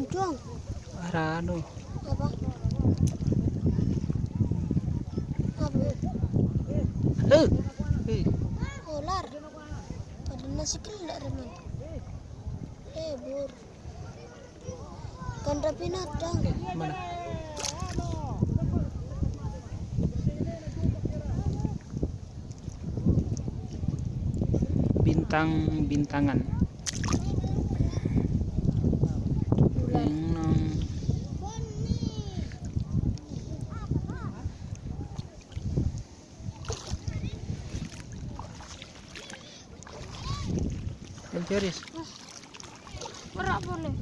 Mancung. Arano. Apa? Apa? Eh. Eh. Ular. Pada nasi kelak remen. Eh, bur. Kan rapi nadang. Eh, mana? Bintang-bintangan. Ular. Boleh. Merak boleh.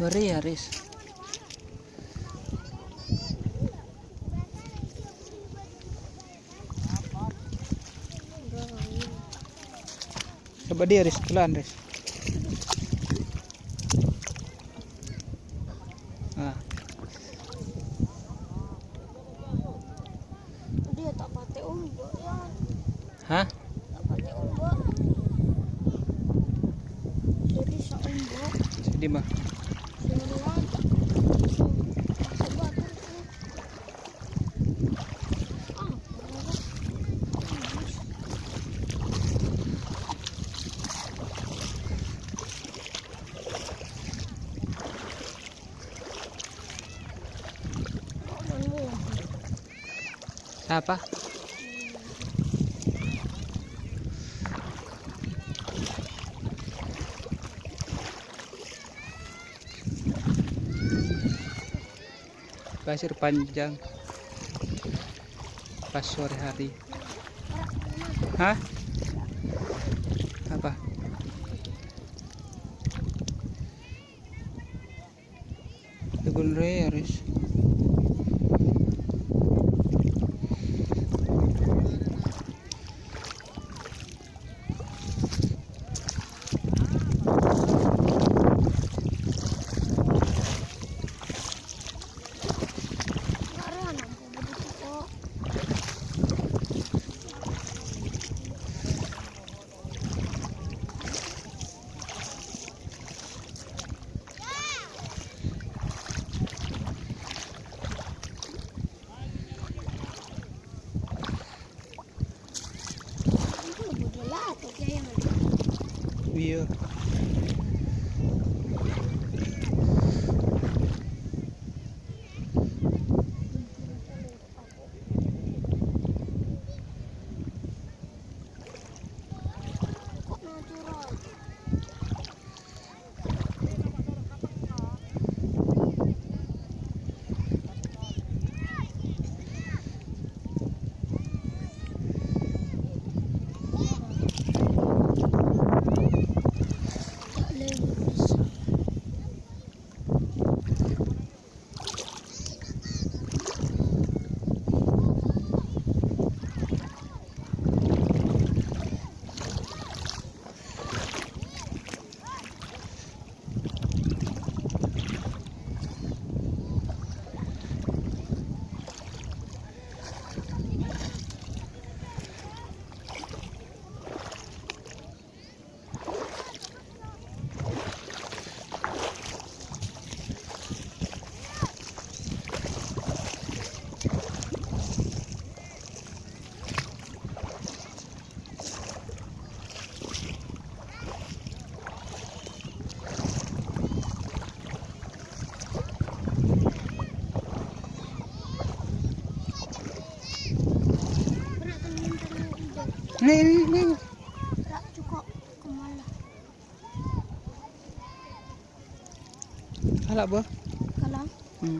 Beri ya, Riz. Dia, Riz. Pelan, Riz. Nah, Dia tak pakai umbuk ya. hah? Tak pakai. Jadi umbuk. Sedih mah. Apa? Pasir panjang pas sore hari. Hah? Apa? Tegun weird. Nih. Halak bah. Hmm.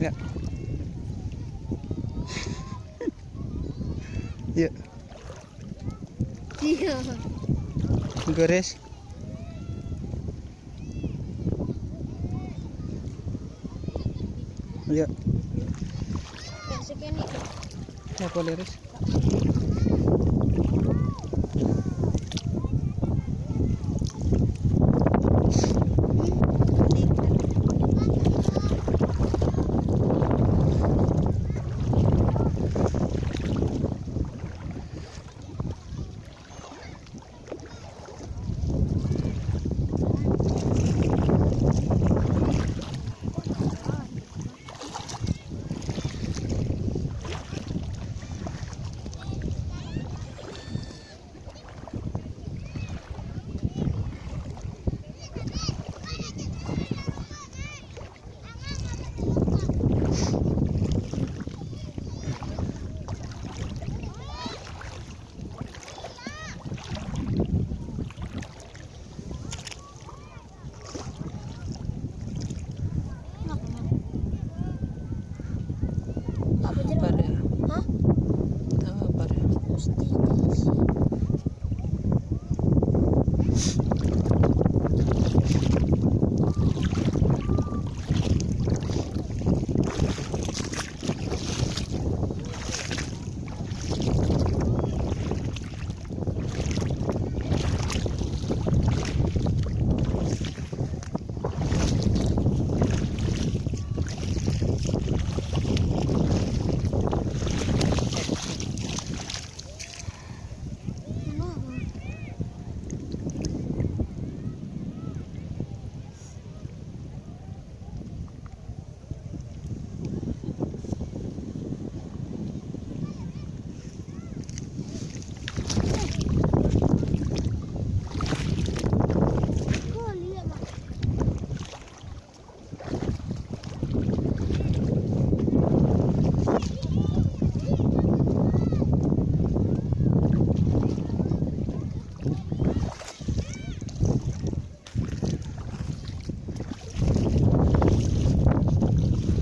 Ya. ya, Iya. gores. Ya, Kayak segini. ya boleh, Riz. Tak